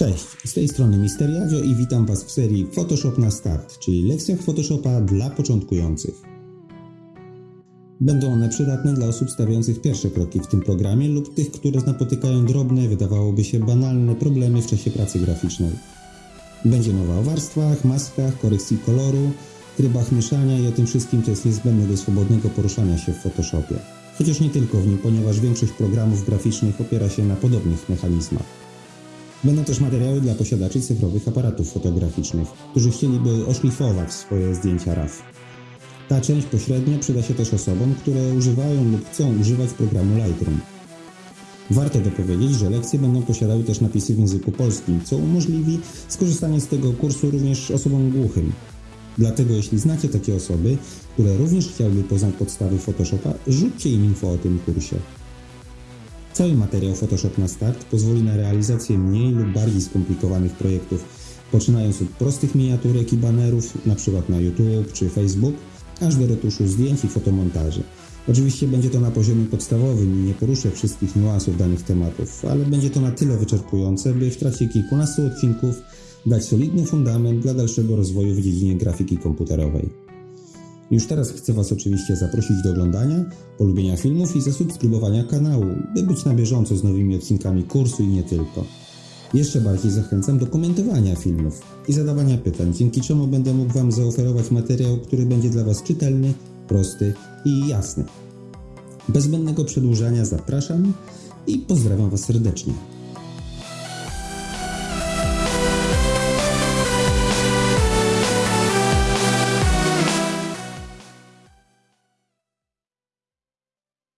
Cześć, z tej strony Mister Jadzio i witam Was w serii Photoshop na start, czyli lekcjach Photoshopa dla początkujących. Będą one przydatne dla osób stawiających pierwsze kroki w tym programie lub tych, które napotykają drobne, wydawałoby się banalne problemy w czasie pracy graficznej. Będzie mowa o warstwach, maskach, korekcji koloru, trybach mieszania i o tym wszystkim, co jest niezbędne do swobodnego poruszania się w Photoshopie. Chociaż nie tylko w nim, ponieważ większość programów graficznych opiera się na podobnych mechanizmach. Będą też materiały dla posiadaczy cyfrowych aparatów fotograficznych, którzy chcieliby oszlifować swoje zdjęcia RAW. Ta część pośrednio przyda się też osobom, które używają lub chcą używać programu Lightroom. Warto dopowiedzieć, że lekcje będą posiadały też napisy w języku polskim, co umożliwi skorzystanie z tego kursu również osobom głuchym. Dlatego jeśli znacie takie osoby, które również chciałyby poznać podstawy Photoshopa, rzućcie im info o tym kursie. Cały materiał Photoshop na start pozwoli na realizację mniej lub bardziej skomplikowanych projektów, poczynając od prostych miniaturek i banerów, np. na YouTube czy Facebook, aż do retuszu zdjęć i fotomontaży. Oczywiście będzie to na poziomie podstawowym i nie poruszę wszystkich niuansów danych tematów, ale będzie to na tyle wyczerpujące, by w trakcie kilkunastu odcinków dać solidny fundament dla dalszego rozwoju w dziedzinie grafiki komputerowej. Już teraz chcę Was oczywiście zaprosić do oglądania, polubienia filmów i zasubskrybowania kanału, by być na bieżąco z nowymi odcinkami kursu i nie tylko. Jeszcze bardziej zachęcam do komentowania filmów i zadawania pytań, dzięki czemu będę mógł Wam zaoferować materiał, który będzie dla Was czytelny, prosty i jasny. Bez zbędnego przedłużania zapraszam i pozdrawiam Was serdecznie.